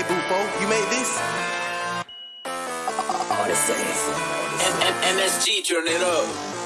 Hey, you made this? All the same. MSG, turn it up.